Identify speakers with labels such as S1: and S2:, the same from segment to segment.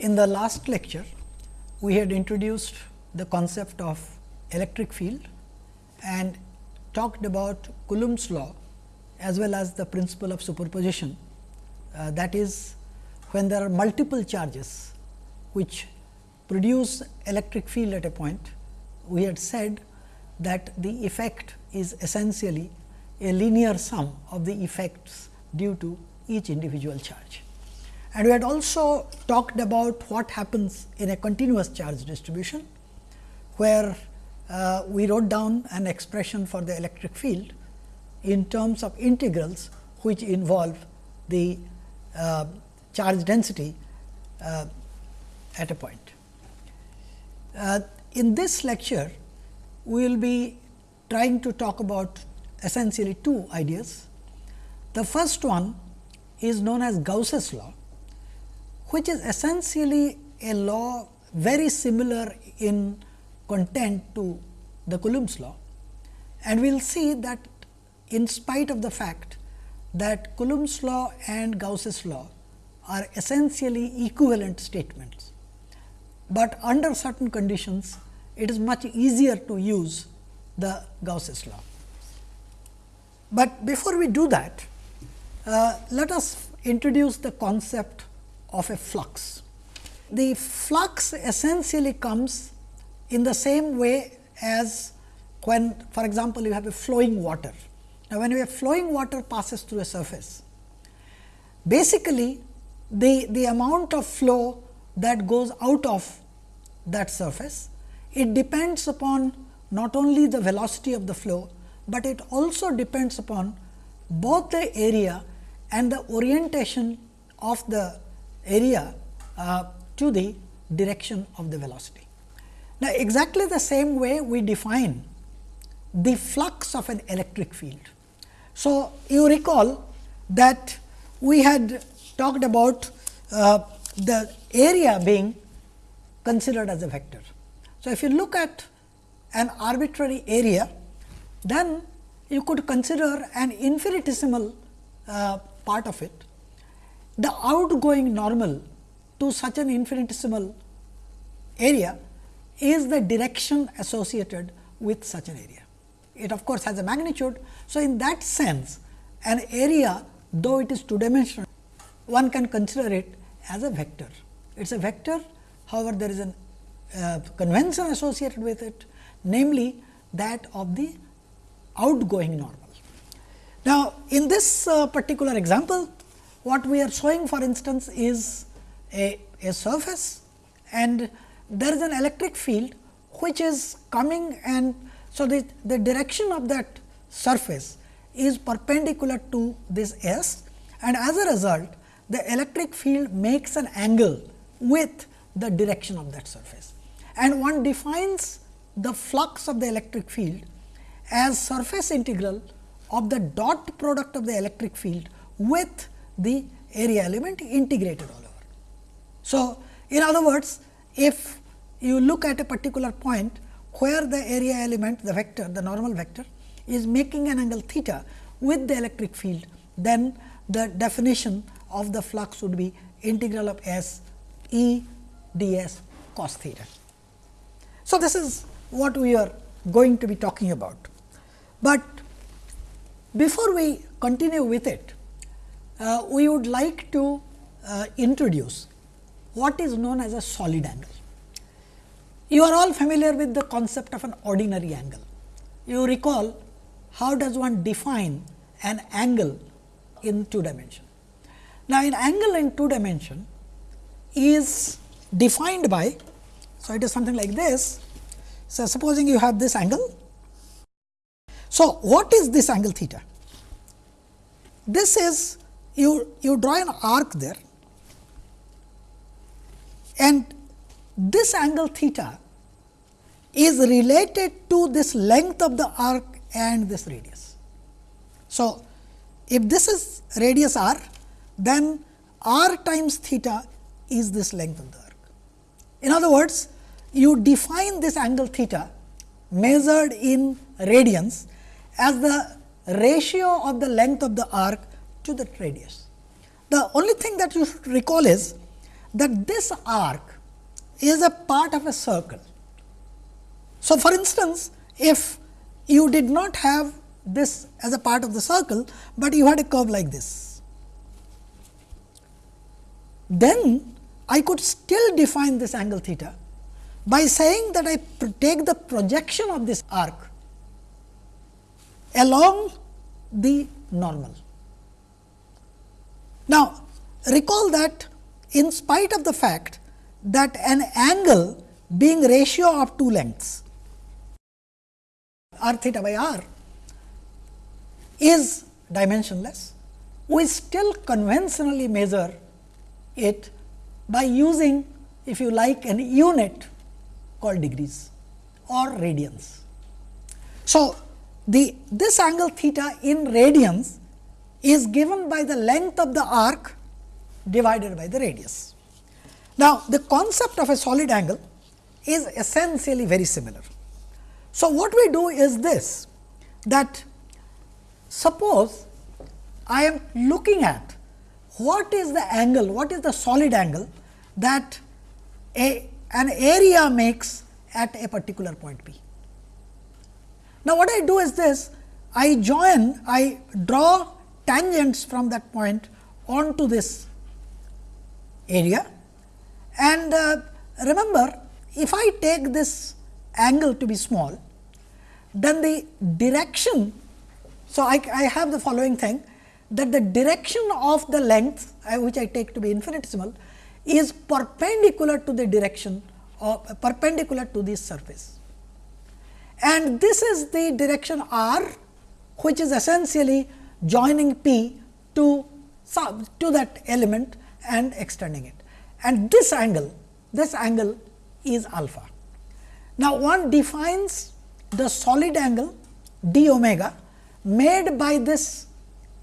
S1: In the last lecture, we had introduced the concept of electric field and talked about Coulomb's law as well as the principle of superposition. Uh, that is, when there are multiple charges which produce electric field at a point, we had said that the effect is essentially a linear sum of the effects due to each individual charge. And we had also talked about what happens in a continuous charge distribution, where uh, we wrote down an expression for the electric field in terms of integrals which involve the uh, charge density uh, at a point. Uh, in this lecture, we will be trying to talk about essentially two ideas. The first one is known as Gauss's law, which is essentially a law very similar in content to the Coulomb's law. And we will see that in spite of the fact that Coulomb's law and Gauss's law are essentially equivalent statements, but under certain conditions it is much easier to use the Gauss's law. But before we do that, uh, let us introduce the concept of a flux. The flux essentially comes in the same way as when for example, you have a flowing water. Now, when you have flowing water passes through a surface, basically the, the amount of flow that goes out of that surface, it depends upon not only the velocity of the flow, but it also depends upon both the area and the orientation of the area uh, to the direction of the velocity. Now, exactly the same way we define the flux of an electric field. So, you recall that we had talked about uh, the area being considered as a vector. So, if you look at an arbitrary area, then you could consider an infinitesimal uh, part of it. The outgoing normal to such an infinitesimal area is the direction associated with such an area. It of course, has a magnitude. So, in that sense an area though it is two dimensional, one can consider it as a vector. It is a vector, however, there is a uh, convention associated with it, namely that of the outgoing normal. Now, in this uh, particular example, what we are showing for instance, is a, a surface and there is an electric field which is coming and so the, the direction of that surface is perpendicular to this S and as a result the electric field makes an angle with the direction of that surface. And one defines the flux of the electric field as surface integral of the dot product of the electric field with the area element integrated all over. So, in other words, if you look at a particular point where the area element, the vector, the normal vector is making an angle theta with the electric field, then the definition of the flux would be integral of S E d s cos theta. So, this is what we are going to be talking about. But before we continue with it, uh, we would like to uh, introduce what is known as a solid angle. You are all familiar with the concept of an ordinary angle. You recall how does one define an angle in two dimension. Now, an angle in two dimension is defined by, so it is something like this. So, supposing you have this angle. So, what is this angle theta? This is you, you draw an arc there and this angle theta is related to this length of the arc and this radius. So, if this is radius r, then r times theta is this length of the arc. In other words, you define this angle theta measured in radians as the ratio of the length of the arc to the radius. The only thing that you should recall is that this arc is a part of a circle. So, for instance, if you did not have this as a part of the circle, but you had a curve like this, then I could still define this angle theta by saying that I take the projection of this arc along the normal. Now, recall that in spite of the fact that an angle being ratio of two lengths r theta by r is dimensionless, we still conventionally measure it by using if you like an unit called degrees or radians. So, the this angle theta in radians is given by the length of the arc divided by the radius. Now, the concept of a solid angle is essentially very similar. So, what we do is this that suppose I am looking at what is the angle, what is the solid angle that a, an area makes at a particular point P. Now, what I do is this I join I draw tangents from that point onto this area and uh, remember if I take this angle to be small then the direction. So, I, I have the following thing that the direction of the length uh, which I take to be infinitesimal is perpendicular to the direction of uh, perpendicular to this surface. And this is the direction r which is essentially joining p to to that element and extending it. And this angle, this angle is alpha. Now, one defines the solid angle d omega made by this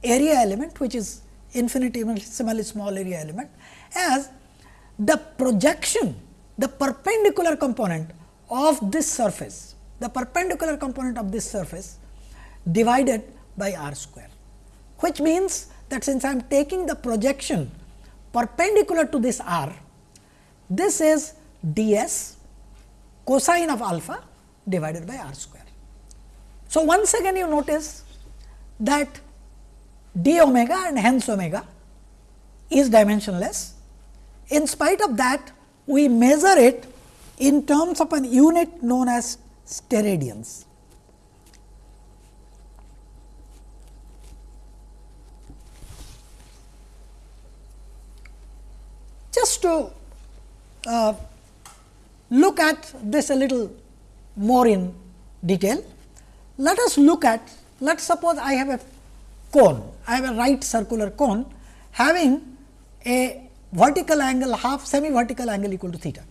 S1: area element which is infinitesimally small area element as the projection the perpendicular component of this surface the perpendicular component of this surface divided by r square, which means that since I am taking the projection perpendicular to this r, this is d s cosine of alpha divided by r square. So, once again you notice that d omega and hence omega is dimensionless. In spite of that, we measure it in terms of an unit known as steradians. Just to uh, look at this a little more in detail, let us look at, let us suppose I have a cone, I have a right circular cone having a vertical angle half semi vertical angle equal to theta.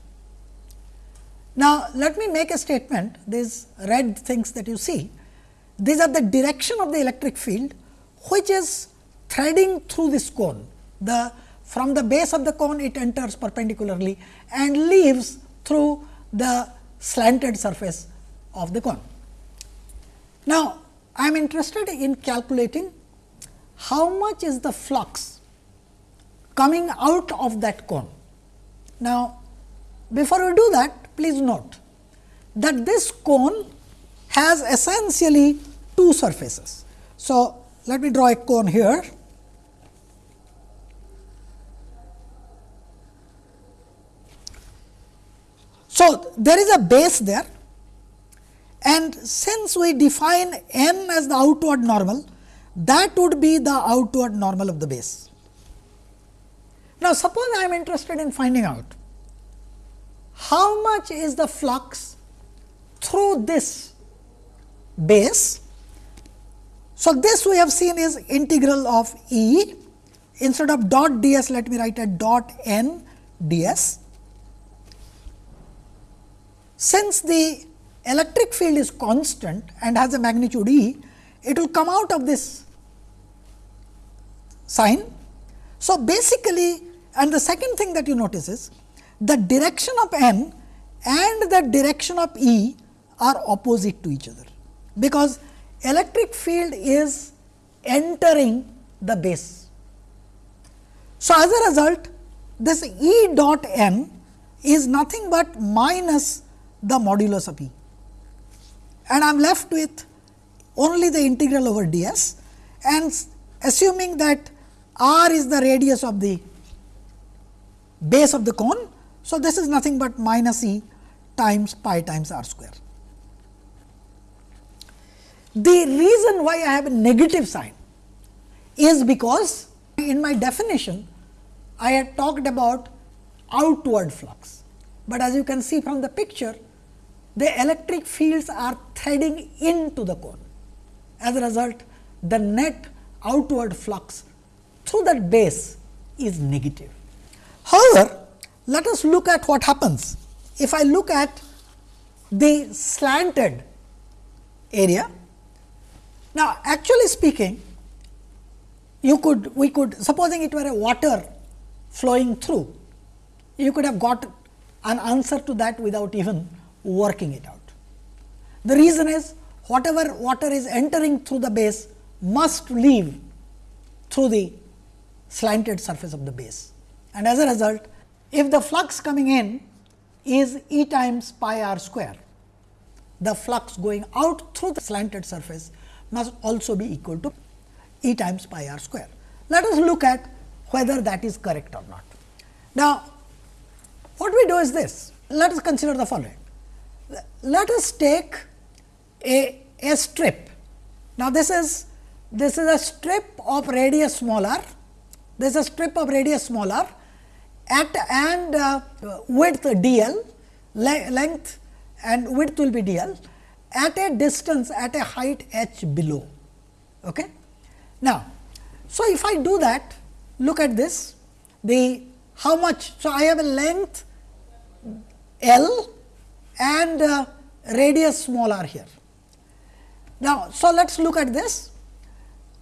S1: Now, let me make a statement these red things that you see these are the direction of the electric field which is threading through this cone the from the base of the cone it enters perpendicularly and leaves through the slanted surface of the cone. Now, I am interested in calculating how much is the flux coming out of that cone. Now, before we do that please note that this cone has essentially two surfaces. So, let me draw a cone here. So, there is a base there and since we define n as the outward normal, that would be the outward normal of the base. Now, suppose I am interested in finding out how much is the flux through this base. So, this we have seen is integral of E instead of dot d s let me write a dot n d s. Since the electric field is constant and has a magnitude E, it will come out of this sign. So, basically and the second thing that you notice is the direction of n and the direction of E are opposite to each other, because electric field is entering the base. So, as a result this E dot n is nothing but minus the modulus of E and I am left with only the integral over d s and assuming that r is the radius of the base of the cone. So, this is nothing but minus e times pi times r square. The reason why I have a negative sign is because in my definition I had talked about outward flux, but as you can see from the picture the electric fields are threading into the cone. As a result, the net outward flux through that base is negative. However, let us look at what happens if I look at the slanted area. Now, actually speaking, you could we could supposing it were a water flowing through, you could have got an answer to that without even working it out. The reason is whatever water is entering through the base must leave through the slanted surface of the base. And as a result, if the flux coming in is E times pi r square, the flux going out through the slanted surface must also be equal to E times pi r square. Let us look at whether that is correct or not. Now, what we do is this, let us consider the following. Let us take a, a strip. Now, this is this is a strip of radius smaller, this is a strip of radius smaller at and uh, width d l, le length and width will be d l at a distance at a height h below. Okay. Now, so if I do that, look at this, the how much. So, I have a length L and uh, radius small r here. Now, so let us look at this.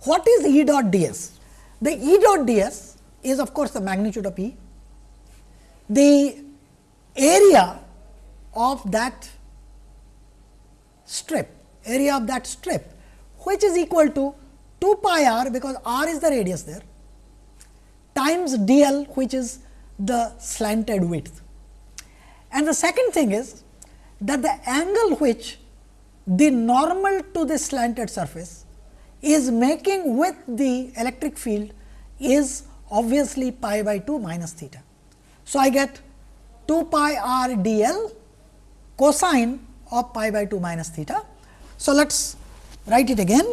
S1: What is E dot d s? The E dot d s is of course, the magnitude of E. The area of that strip, area of that strip, which is equal to 2 pi r because r is the radius there times d l which is the slanted width. And the second thing is that the angle which the normal to the slanted surface is making with the electric field is obviously pi by 2 minus theta. So, I get 2 pi r d l cosine of pi by 2 minus theta. So, let us write it again.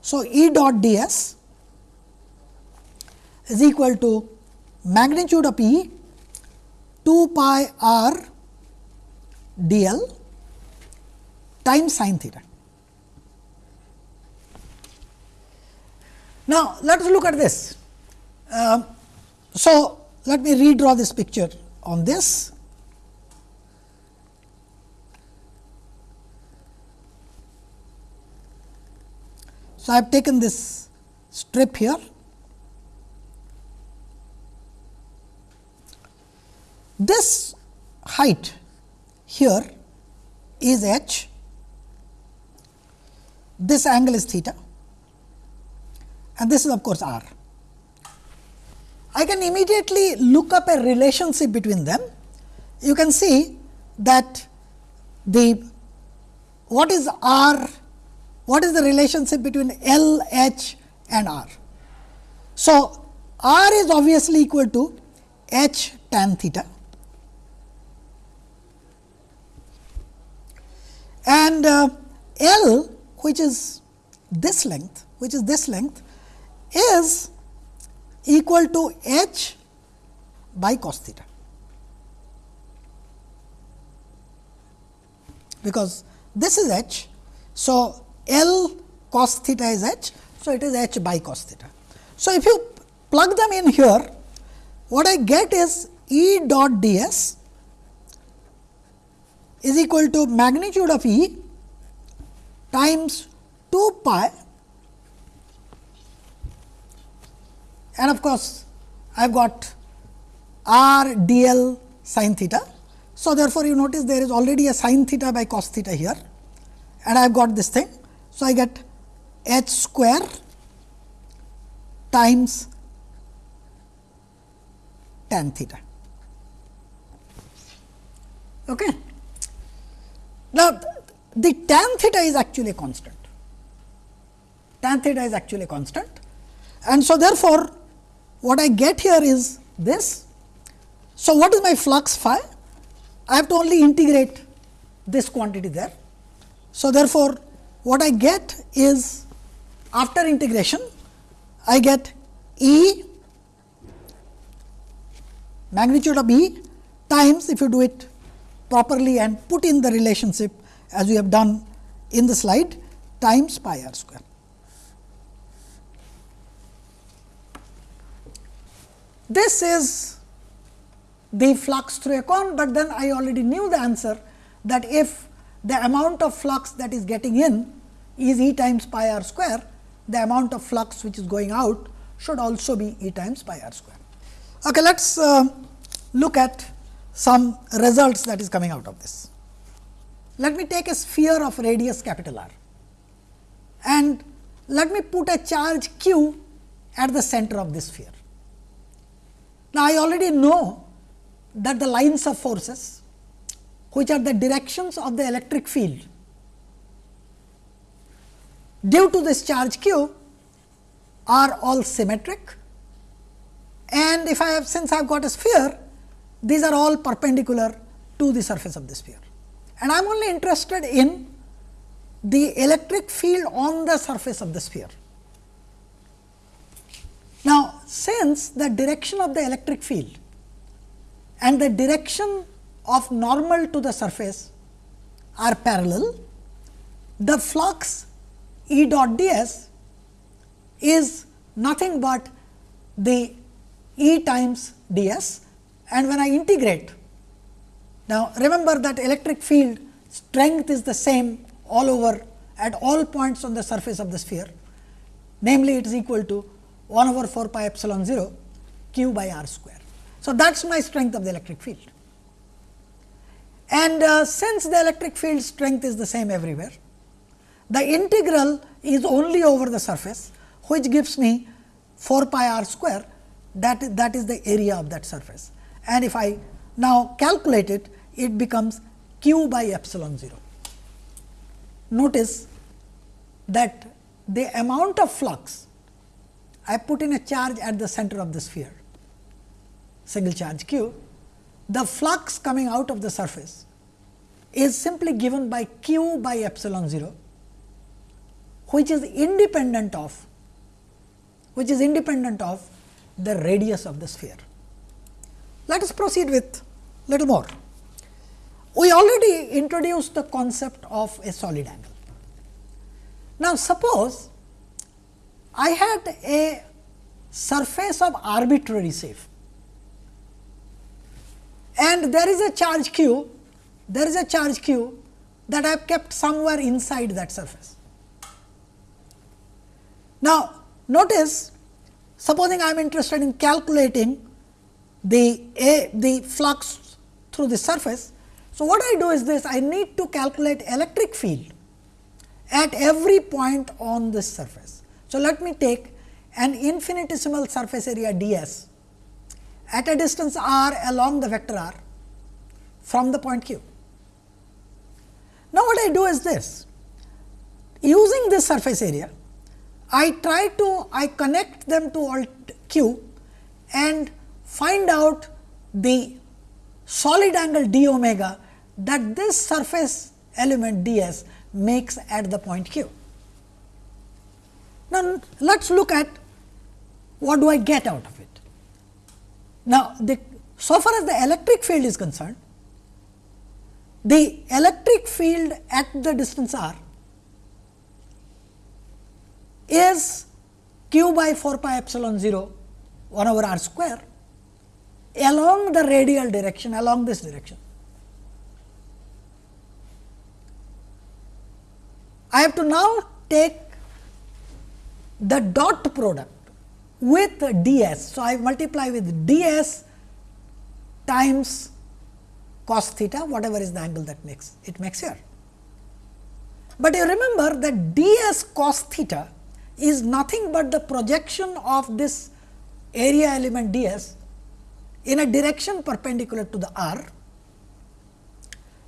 S1: So, E dot d s is equal to magnitude of E 2 pi r d l times sin theta. Now, let us look at this. Uh, so, let me redraw this picture on this. So, I have taken this strip here. This height here is h, this angle is theta and this is of course r. I can immediately look up a relationship between them. You can see that the what is r, what is the relationship between L, H and R. So, R is obviously equal to H tan theta and uh, L which is this length which is this length is equal to h by cos theta because this is h. So, L cos theta is h. So, it is h by cos theta. So, if you plug them in here what I get is E dot d s is equal to magnitude of E times 2 pi and of course, I have got r d l sin theta. So, therefore, you notice there is already a sin theta by cos theta here and I have got this thing. So, I get h square times tan theta. Okay. Now, the tan theta is actually constant. Tan theta is actually constant and so therefore, what I get here is this. So, what is my flux phi? I have to only integrate this quantity there. So, therefore, what I get is after integration I get E magnitude of E times if you do it properly and put in the relationship as we have done in the slide times pi r square. This is the flux through a cone, but then I already knew the answer that if the amount of flux that is getting in is E times pi r square, the amount of flux which is going out should also be E times pi r square. Okay, let us uh, look at some results that is coming out of this. Let me take a sphere of radius capital R and let me put a charge q at the center of this sphere. Now, I already know that the lines of forces which are the directions of the electric field due to this charge q are all symmetric and if I have since I have got a sphere these are all perpendicular to the surface of the sphere and I am only interested in the electric field on the surface of the sphere. Now, since the direction of the electric field and the direction of normal to the surface are parallel, the flux E dot d s is nothing but the E times d s and when I integrate. Now, remember that electric field strength is the same all over at all points on the surface of the sphere, namely it is equal to 1 over 4 pi epsilon 0 q by r square. So, that is my strength of the electric field. And uh, since the electric field strength is the same everywhere, the integral is only over the surface, which gives me 4 pi r square that, that is the area of that surface. And if I now calculate it, it becomes q by epsilon 0. Notice that the amount of flux I put in a charge at the center of the sphere, single charge q, the flux coming out of the surface is simply given by q by epsilon 0, which is independent of which is independent of the radius of the sphere. Let us proceed with little more. We already introduced the concept of a solid angle. Now, suppose I had a surface of arbitrary shape and there is a charge q, there is a charge q that I have kept somewhere inside that surface. Now, notice supposing I am interested in calculating the a, the flux through the surface. So, what I do is this I need to calculate electric field at every point on this surface. So, let me take an infinitesimal surface area d s at a distance r along the vector r from the point q. Now, what I do is this using this surface area I try to I connect them to alt q and find out the solid angle d omega that this surface element d s makes at the point q. Now, let us look at what do I get out of it. Now, the, so far as the electric field is concerned, the electric field at the distance r is q by 4 pi epsilon 0 1 over r square along the radial direction along this direction. I have to now take the dot product with d s. So, I multiply with d s times cos theta whatever is the angle that makes it makes here. But you remember that d s cos theta is nothing but the projection of this area element d s in a direction perpendicular to the r.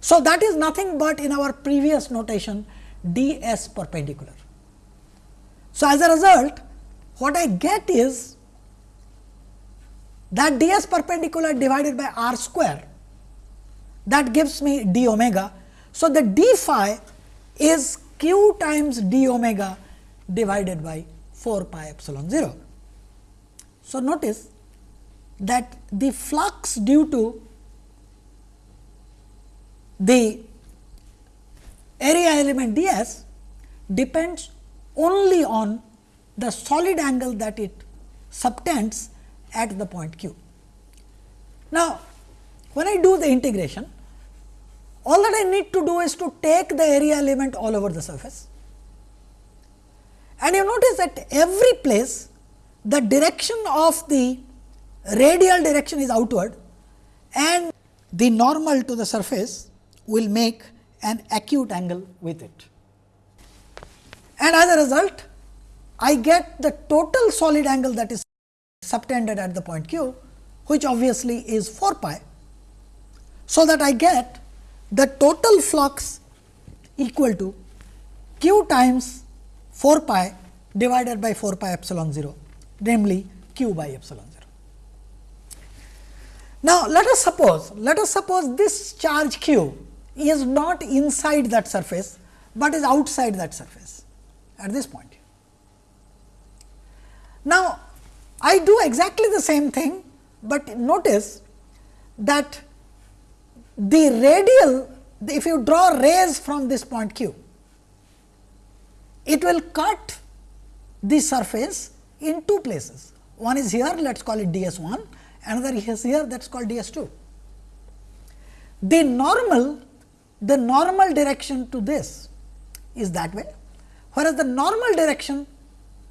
S1: So, that is nothing but in our previous notation d s perpendicular. So, as a result what I get is that d s perpendicular divided by r square that gives me d omega. So, the d phi is q times d omega divided by 4 pi epsilon 0. So, notice that the flux due to the area element d s depends only on the solid angle that it subtends at the point q. Now, when I do the integration, all that I need to do is to take the area element all over the surface. And you notice that every place the direction of the radial direction is outward and the normal to the surface will make an acute angle with it. And as a result, I get the total solid angle that is subtended at the point q, which obviously is 4 pi. So, that I get the total flux equal to q times 4 pi divided by 4 pi epsilon 0, namely q by epsilon 0. Now, let us suppose, let us suppose this charge q is not inside that surface, but is outside that surface at this point. Now, I do exactly the same thing, but notice that the radial if you draw rays from this point q, it will cut the surface in two places. One is here, let us call it d s 1, another here that is called d s 2. The normal, the normal direction to this is that way, whereas the normal direction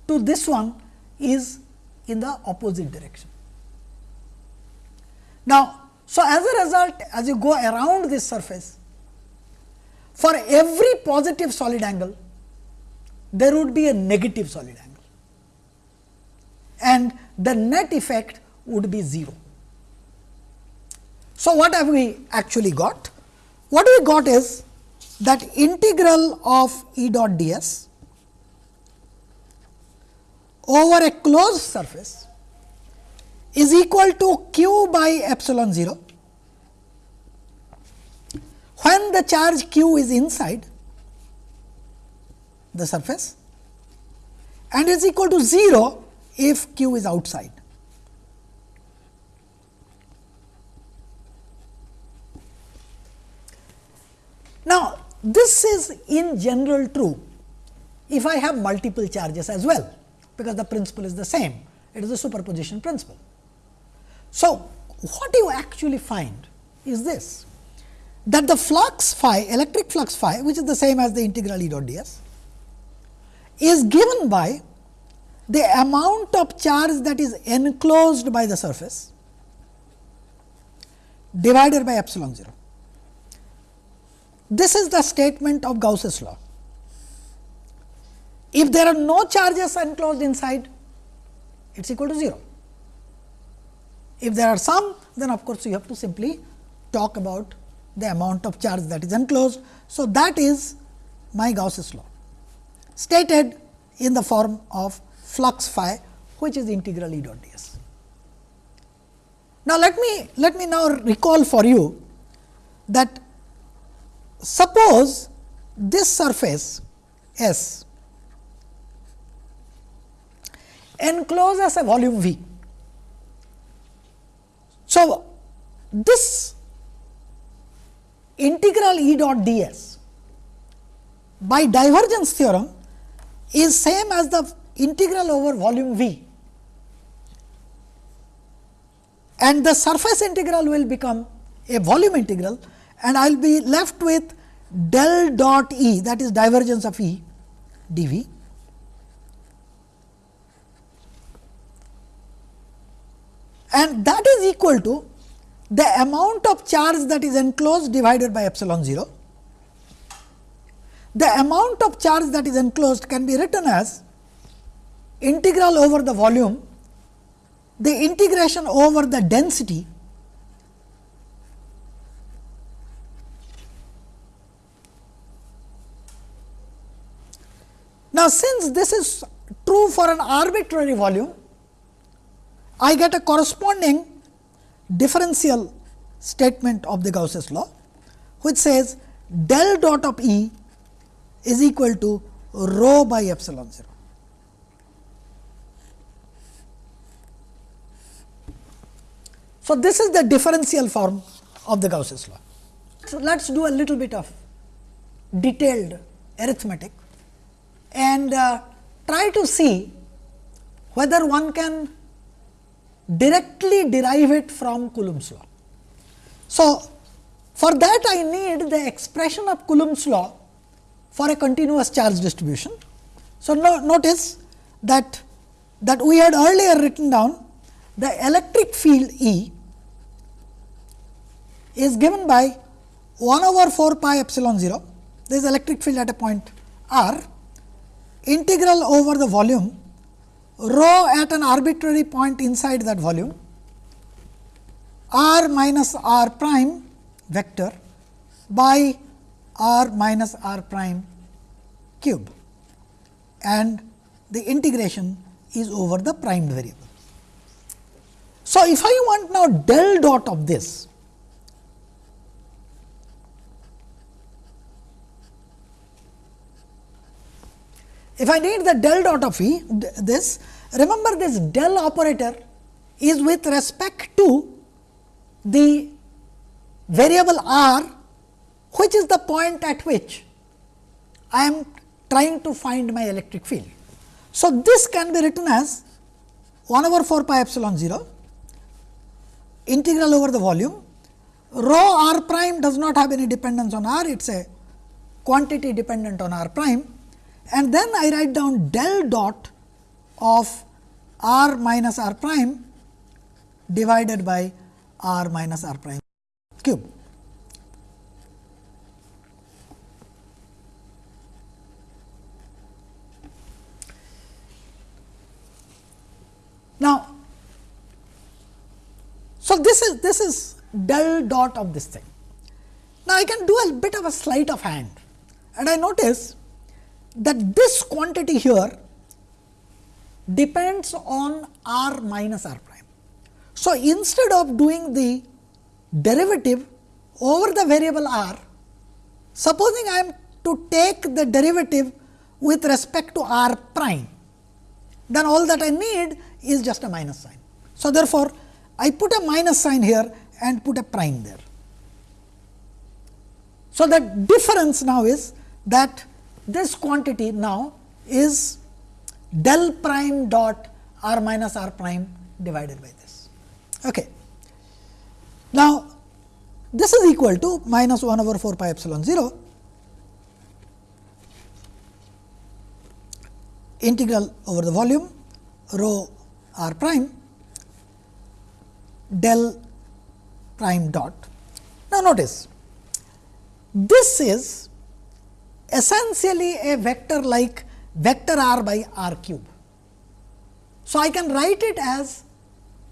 S1: to this one is in the opposite direction. Now, so as a result as you go around this surface, for every positive solid angle, there would be a negative solid angle and the net effect would be 0. So, what have we actually got? What we got is that integral of E dot d s over a closed surface is equal to q by epsilon 0 when the charge q is inside the surface and is equal to 0 if q is outside. Now, this is in general true if I have multiple charges as well because the principle is the same. It is a superposition principle. So, what you actually find is this that the flux phi electric flux phi which is the same as the integral E dot d s is given by the amount of charge that is enclosed by the surface divided by epsilon 0. This is the statement of Gauss's law. If there are no charges enclosed inside, it is equal to 0. If there are some, then of course, you have to simply talk about the amount of charge that is enclosed. So, that is my Gauss's law stated in the form of flux phi which is integral E dot d s. Now, let me let me now recall for you that suppose this surface S encloses a volume V. So, this integral E dot d s by divergence theorem is same as the integral over volume V and the surface integral will become a volume integral and I will be left with del dot E that is divergence of E dV and that is equal to the amount of charge that is enclosed divided by epsilon 0. The amount of charge that is enclosed can be written as integral over the volume, the integration over the density Now, since this is true for an arbitrary volume, I get a corresponding differential statement of the Gauss's law, which says del dot of E is equal to rho by epsilon 0. So, this is the differential form of the Gauss's law. So, let us do a little bit of detailed arithmetic and uh, try to see whether one can directly derive it from Coulomb's law. So, for that I need the expression of Coulomb's law for a continuous charge distribution. So, no, notice that that we had earlier written down the electric field E is given by 1 over 4 pi epsilon 0, there is electric field at a point r, integral over the volume rho at an arbitrary point inside that volume r minus r prime vector by r minus r prime cube and the integration is over the primed variable. So, if I want now del dot of this, if I need the del dot of E this remember this del operator is with respect to the variable r which is the point at which I am trying to find my electric field. So, this can be written as 1 over 4 pi epsilon 0 integral over the volume rho r prime does not have any dependence on r it is a quantity dependent on r prime and then I write down del dot of r minus r prime divided by r minus r prime cube. Now, so this is this is del dot of this thing. Now, I can do a bit of a sleight of hand and I notice that this quantity here depends on r minus r prime. So, instead of doing the derivative over the variable r, supposing I am to take the derivative with respect to r prime, then all that I need is just a minus sign. So, therefore, I put a minus sign here and put a prime there. So, the difference now is that this quantity now is del prime dot r minus r prime divided by this. Okay. Now, this is equal to minus 1 over 4 pi epsilon 0 integral over the volume rho r prime del prime dot. Now, notice this is essentially a vector like vector r by r cube. So, I can write it as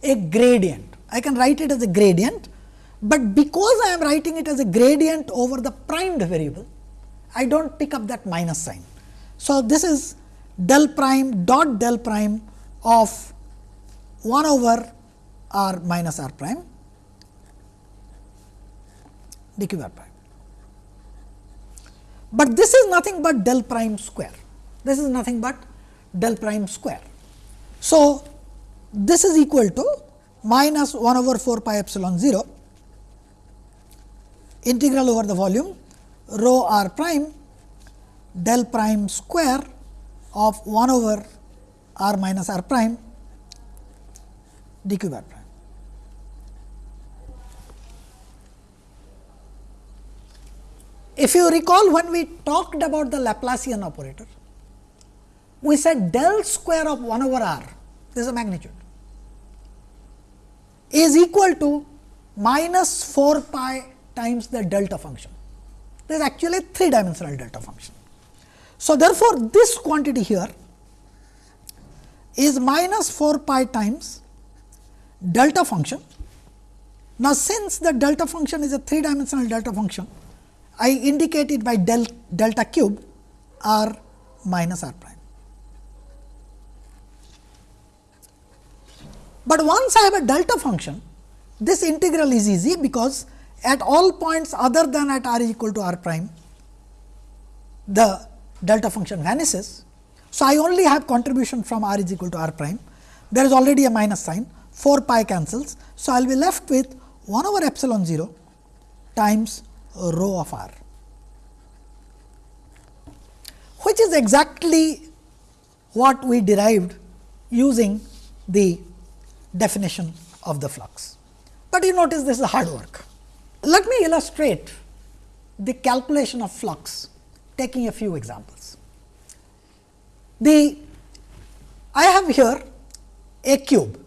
S1: a gradient, I can write it as a gradient, but because I am writing it as a gradient over the primed variable, I do not pick up that minus sign. So, this is del prime dot del prime of 1 over r minus r prime d cube r prime but this is nothing but del prime square. This is nothing but del prime square. So, this is equal to minus 1 over 4 pi epsilon 0 integral over the volume rho r prime del prime square of 1 over r minus r prime d cube r prime. If you recall when we talked about the Laplacian operator, we said del square of 1 over r, this is a magnitude, is equal to minus 4 pi times the delta function. This is actually a 3 dimensional delta function. So, therefore, this quantity here is minus 4 pi times delta function. Now, since the delta function is a 3 dimensional delta function, I indicate it by del delta cube r minus r prime. But once I have a delta function, this integral is easy because at all points other than at r equal to r prime, the delta function vanishes. So, I only have contribution from r is equal to r prime. There is already a minus sign, 4 pi cancels. So, I will be left with 1 over epsilon 0 times rho of r, which is exactly what we derived using the definition of the flux. But you notice this is hard work. Let me illustrate the calculation of flux taking a few examples. The I have here a cube.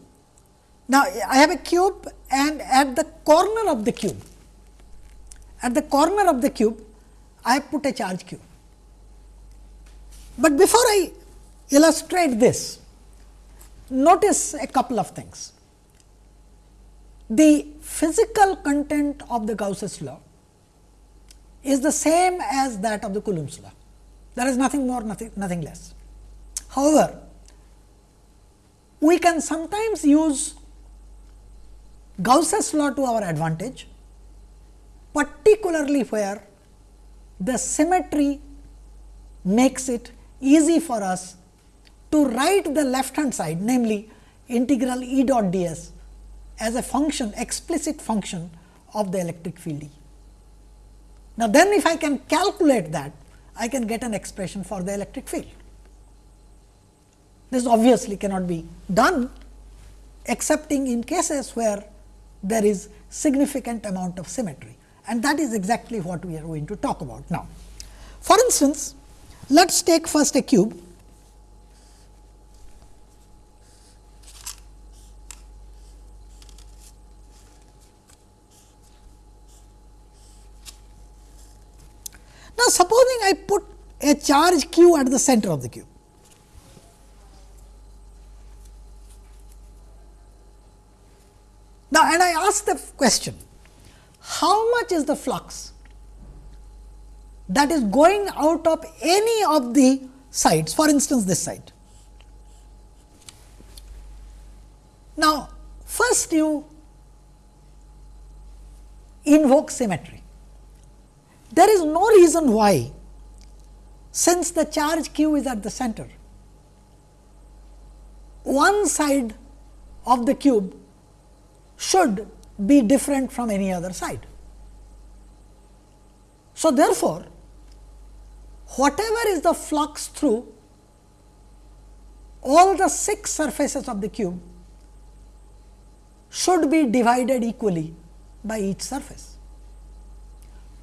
S1: Now, I have a cube and at the corner of the cube, at the corner of the cube, I have put a charge q. But before I illustrate this, notice a couple of things. The physical content of the Gauss's law is the same as that of the Coulomb's law. There is nothing more, nothing, nothing less. However, we can sometimes use Gauss's law to our advantage, particularly where the symmetry makes it easy for us to write the left hand side namely integral E dot d s as a function explicit function of the electric field E. Now, then if I can calculate that I can get an expression for the electric field. This obviously cannot be done excepting in cases where there is significant amount of symmetry and that is exactly what we are going to talk about now. For instance, let us take first a cube Now, supposing I put a charge q at the center of the cube. Now, and I ask the question, how much is the flux that is going out of any of the sides, for instance, this side. Now, first you invoke symmetry. There is no reason why, since the charge q is at the center, one side of the cube should be different from any other side. So, therefore, whatever is the flux through all the 6 surfaces of the cube should be divided equally by each surface.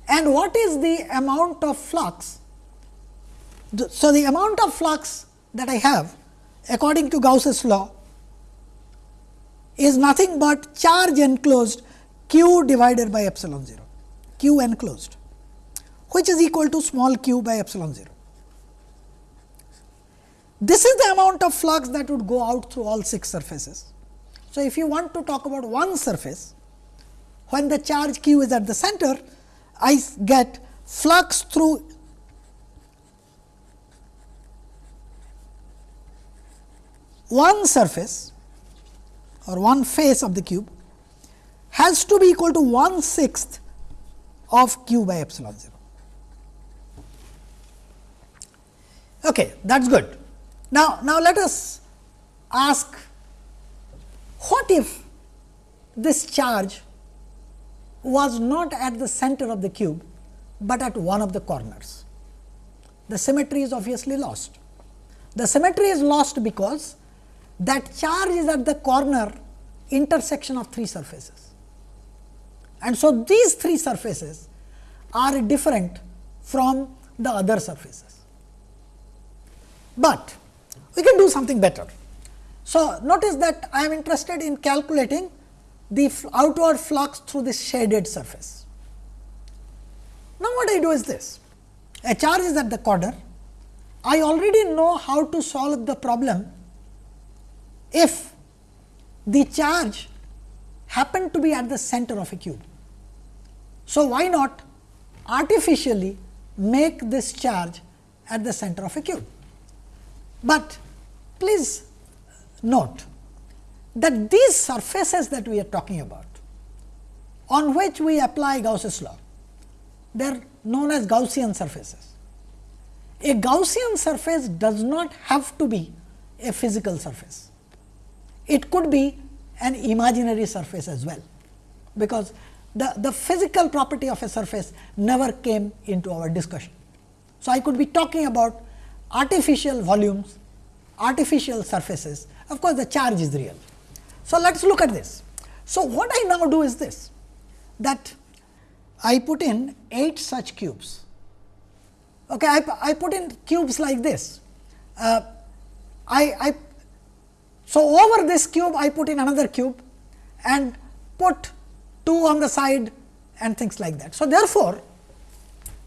S1: And what is the amount of flux? So, the amount of flux that I have according to Gauss's law is nothing but charge enclosed q divided by epsilon 0, q enclosed which is equal to small q by epsilon 0. This is the amount of flux that would go out through all 6 surfaces. So, if you want to talk about one surface, when the charge q is at the center, I get flux through one surface or one face of the cube has to be equal to 1 sixth of q by epsilon 0. Okay, that is good. Now, now let us ask what if this charge was not at the center of the cube, but at one of the corners. The symmetry is obviously lost. The symmetry is lost because that charge is at the corner intersection of three surfaces. And so, these three surfaces are different from the other surfaces. But we can do something better. So, notice that I am interested in calculating the outward flux through this shaded surface. Now, what I do is this a charge is at the corner. I already know how to solve the problem if the charge happened to be at the center of a cube. So, why not artificially make this charge at the center of a cube? But please note that these surfaces that we are talking about on which we apply Gauss's law, they are known as Gaussian surfaces. A Gaussian surface does not have to be a physical surface. It could be an imaginary surface as well, because the, the physical property of a surface never came into our discussion. So, I could be talking about artificial volumes, artificial surfaces, of course, the charge is real. So, let us look at this. So, what I now do is this that I put in 8 such cubes. Okay, I, I put in cubes like this. Uh, I, I so over this cube I put in another cube and put 2 on the side and things like that. So, therefore,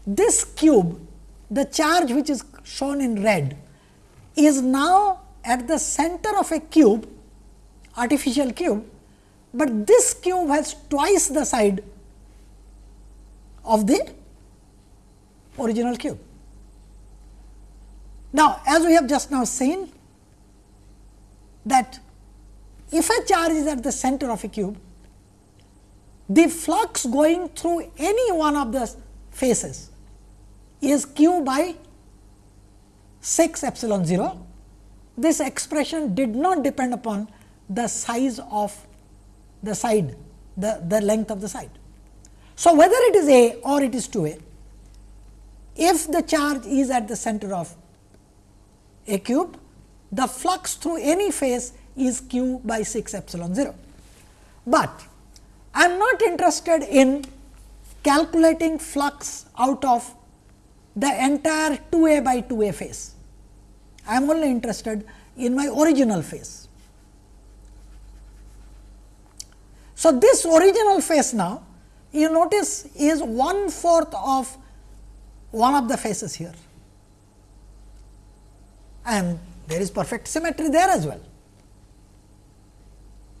S1: this cube the charge which is shown in red is now at the center of a cube artificial cube, but this cube has twice the side of the original cube. Now, as we have just now seen that if a charge is at the center of a cube, the flux going through any one of the faces is q by 6 epsilon 0. This expression did not depend upon the size of the side, the, the length of the side. So, whether it is A or it is 2 A, if the charge is at the center of a cube, the flux through any face is q by 6 epsilon 0. But I am not interested in calculating flux out of the entire 2 a by 2 a face. I am only interested in my original face. So, this original face now you notice is one fourth of one of the faces here and there is perfect symmetry there as well.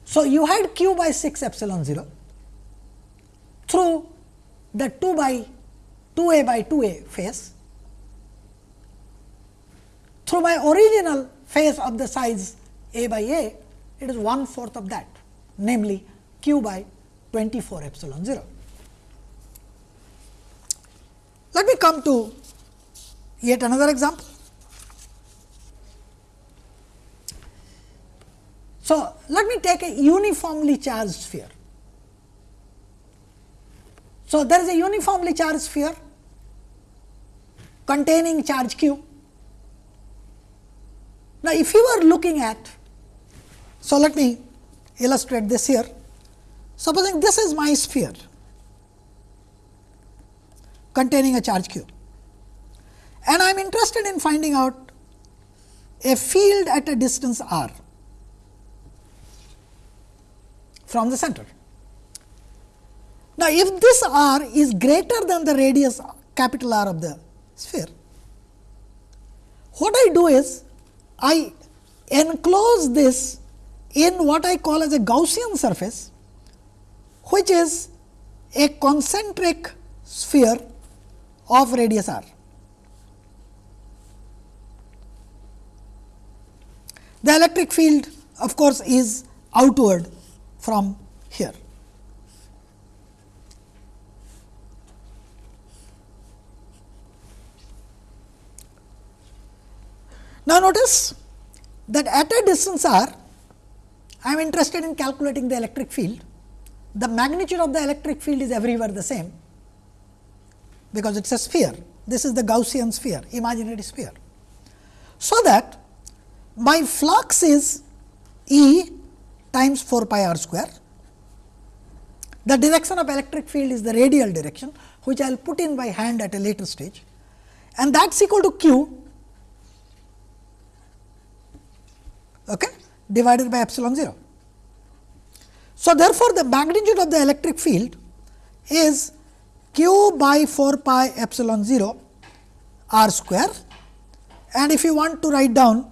S1: So, you had q by 6 epsilon 0 through the 2 by 2 a by 2 a face through my original face of the size a by a it is one fourth of that namely q by 24 epsilon 0. Let me come to yet another example. So, let me take a uniformly charged sphere. So, there is a uniformly charged sphere containing charge q. Now, if you are looking at, so let me illustrate this here. Supposing this is my sphere containing a charge q and I am interested in finding out a field at a distance r from the center. Now, if this r is greater than the radius capital R of the sphere, what I do is I enclose this in what I call as a Gaussian surface, which is a concentric sphere of radius r. The electric field of course, is outward from here. Now, notice that at a distance r, I am interested in calculating the electric field. The magnitude of the electric field is everywhere the same, because it is a sphere. This is the Gaussian sphere, imaginary sphere. So, that my flux is E times 4 pi r square. The direction of electric field is the radial direction, which I will put in by hand at a later stage and that is equal to q okay, divided by epsilon 0. So, therefore, the magnitude of the electric field is q by 4 pi epsilon 0 r square and if you want to write down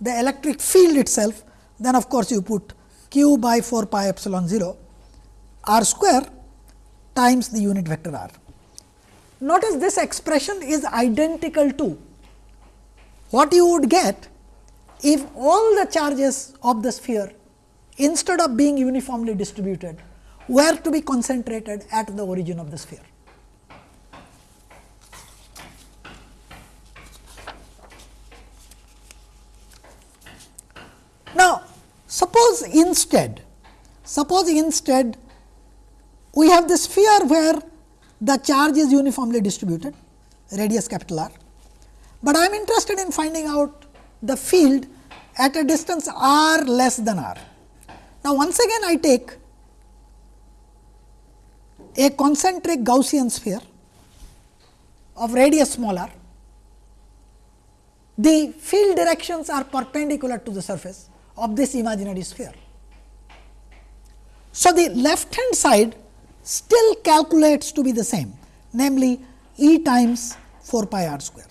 S1: the electric field itself, then of course, you put q by 4 pi epsilon 0 r square times the unit vector r. Notice this expression is identical to what you would get if all the charges of the sphere instead of being uniformly distributed were to be concentrated at the origin of the sphere. Now, suppose instead, suppose instead we have this sphere where the charge is uniformly distributed radius capital R, but I am interested in finding out the field at a distance r less than r. Now, once again I take a concentric Gaussian sphere of radius small r. The field directions are perpendicular to the surface of this imaginary sphere. So, the left hand side still calculates to be the same namely E times 4 pi r square.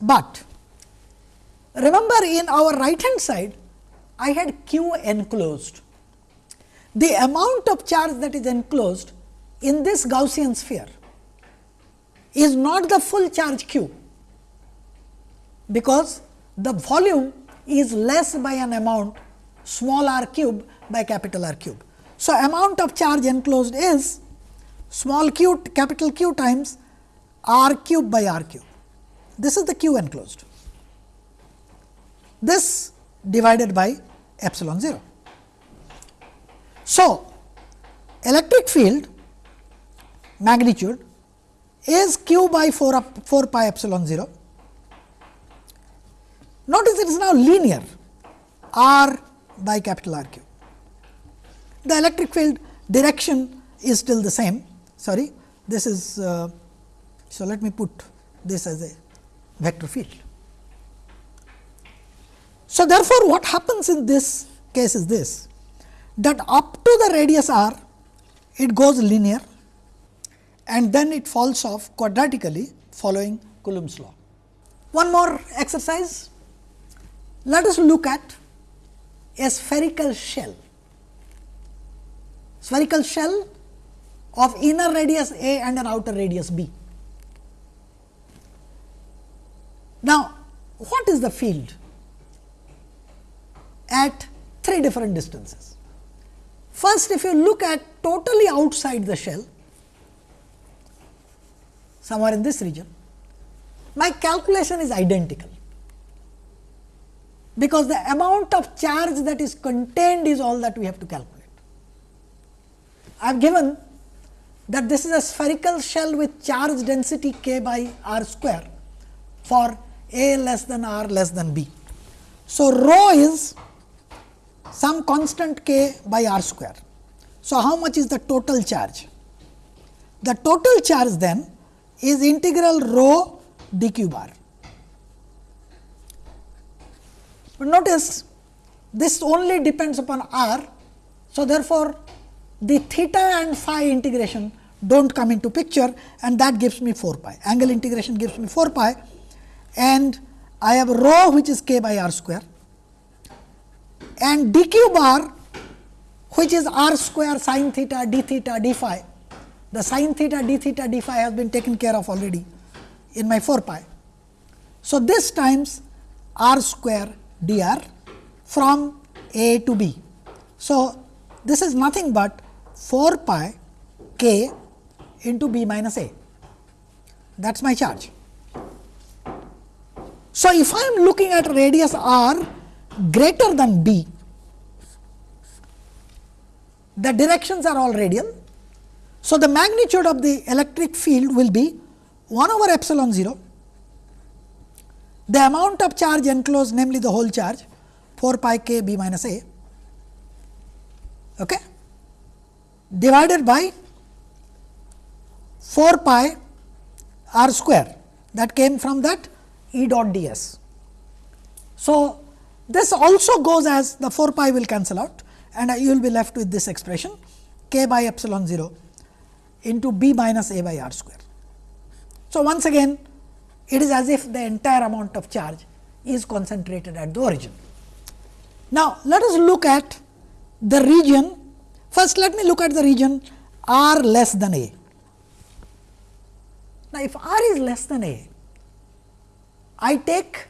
S1: But remember in our right hand side I had q enclosed. The amount of charge that is enclosed in this Gaussian sphere is not the full charge q, because the volume is less by an amount small r cube by capital R cube. So, amount of charge enclosed is small q capital Q times r cube by r cube. This is the q enclosed. This divided by epsilon 0. So, electric field magnitude is q by 4, up, 4 pi epsilon 0. Notice it is now linear r by capital R cube. The electric field direction is still the same. Sorry, this is uh, so. Let me put this as a vector field. So, therefore, what happens in this case is this that up to the radius r it goes linear and then it falls off quadratically following Coulomb's law. One more exercise. Let us look at a spherical shell. Spherical shell of inner radius a and an outer radius b. Now, what is the field at three different distances? First, if you look at totally outside the shell, somewhere in this region, my calculation is identical, because the amount of charge that is contained is all that we have to calculate. I have given that this is a spherical shell with charge density k by r square for a less than r less than b. So, rho is some constant k by r square. So, how much is the total charge? The total charge then is integral rho d cube r. But notice this only depends upon r. So, therefore, the theta and phi integration do not come into picture and that gives me 4 pi. Angle integration gives me 4 pi and I have rho which is k by r square and d cube r which is r square sin theta d theta d phi. The sin theta d theta d phi has been taken care of already in my 4 pi. So, this times r square dr from a to b. So, this is nothing but 4 pi k into b minus a that is my charge. So, if I am looking at radius r greater than b, the directions are all radial. So, the magnitude of the electric field will be 1 over epsilon 0, the amount of charge enclosed namely the whole charge 4 pi k b minus a okay, divided by 4 pi r square that came from that E dot d s. So, this also goes as the 4 pi will cancel out and you will be left with this expression k by epsilon 0 into b minus a by r square. So, once again it is as if the entire amount of charge is concentrated at the origin. Now, let us look at the region. First, let me look at the region r less than a. Now, if r is less than a, I take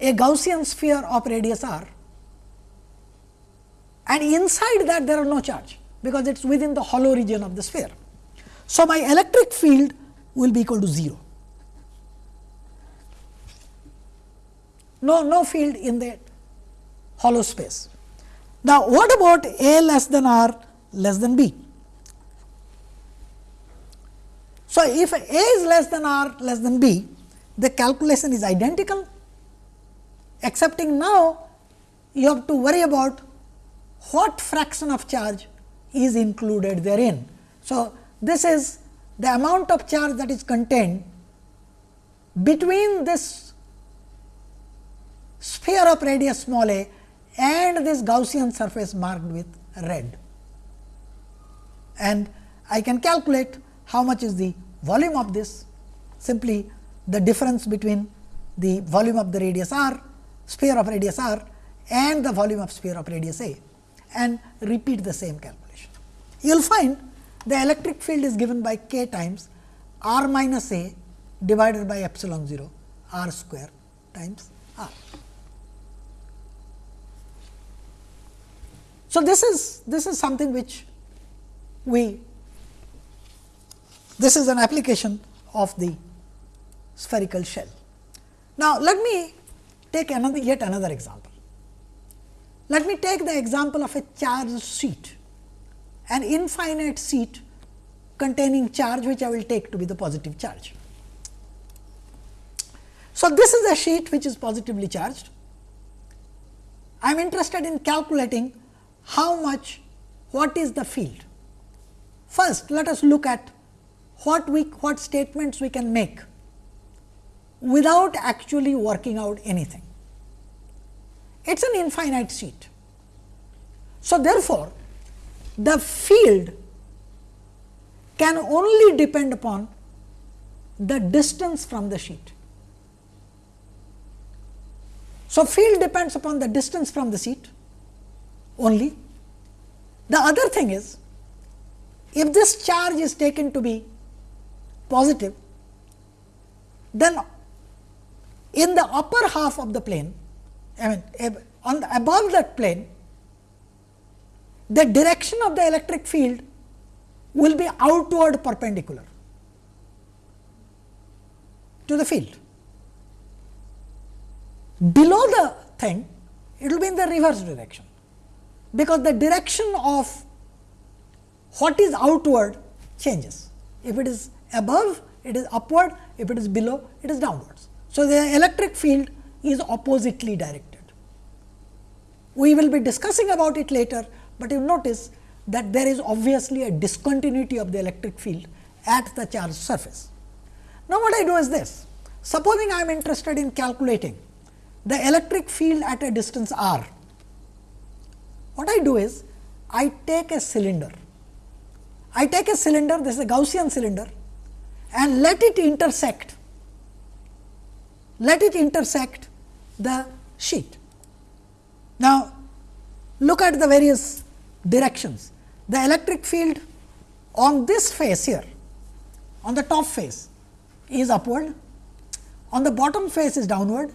S1: a Gaussian sphere of radius r and inside that there are no charge, because it is within the hollow region of the sphere. So, my electric field will be equal to 0. No, no field in the hollow space. Now, what about A less than R less than B? So, if A is less than R less than B, the calculation is identical, excepting now you have to worry about what fraction of charge is included therein. So, this is the amount of charge that is contained between this sphere of radius small a and this Gaussian surface marked with red. And I can calculate how much is the volume of this simply the difference between the volume of the radius r sphere of radius r and the volume of sphere of radius a and repeat the same calculation. You will find the electric field is given by k times r minus a divided by epsilon 0 r square times r. So, this is this is something which we this is an application of the spherical shell. Now, let me take another yet another example. Let me take the example of a charged sheet, an infinite sheet containing charge which I will take to be the positive charge. So, this is a sheet which is positively charged. I am interested in calculating how much what is the field. First, let us look at what we what statements we can make without actually working out anything. It is an infinite sheet. So, therefore, the field can only depend upon the distance from the sheet. So, field depends upon the distance from the sheet only. The other thing is, if this charge is taken to be positive, then in the upper half of the plane, I mean on the, above that plane, the direction of the electric field will be outward perpendicular to the field. Below the thing, it will be in the reverse direction, because the direction of what is outward changes. If it is above it is upward, if it is below it is downwards. So, the electric field is oppositely directed. We will be discussing about it later, but you notice that there is obviously a discontinuity of the electric field at the charged surface. Now, what I do is this. Supposing I am interested in calculating the electric field at a distance r, what I do is I take a cylinder. I take a cylinder, this is a Gaussian cylinder and let it intersect, let it intersect the sheet. Now, look at the various directions. The electric field on this face here, on the top face is upward, on the bottom face is downward,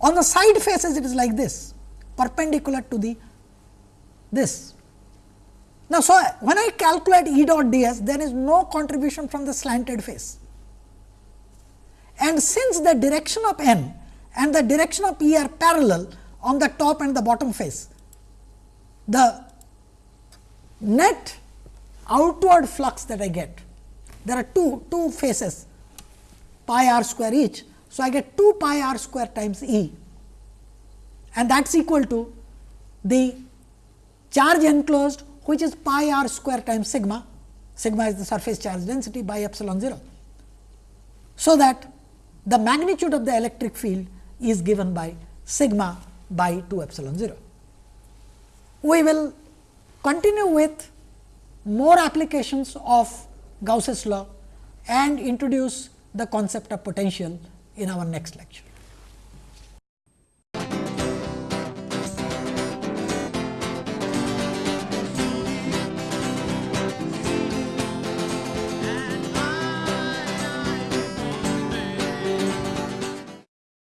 S1: on the side faces it is like this perpendicular to the this now, so when I calculate E dot d s, there is no contribution from the slanted face. And since the direction of n and the direction of E are parallel on the top and the bottom face, the net outward flux that I get, there are two, two faces pi r square each. So, I get 2 pi r square times E and that is equal to the charge enclosed which is pi r square times sigma, sigma is the surface charge density by epsilon 0. So, that the magnitude of the electric field is given by sigma by 2 epsilon 0. We will continue with more applications of Gauss's law and introduce the concept of potential in our next lecture.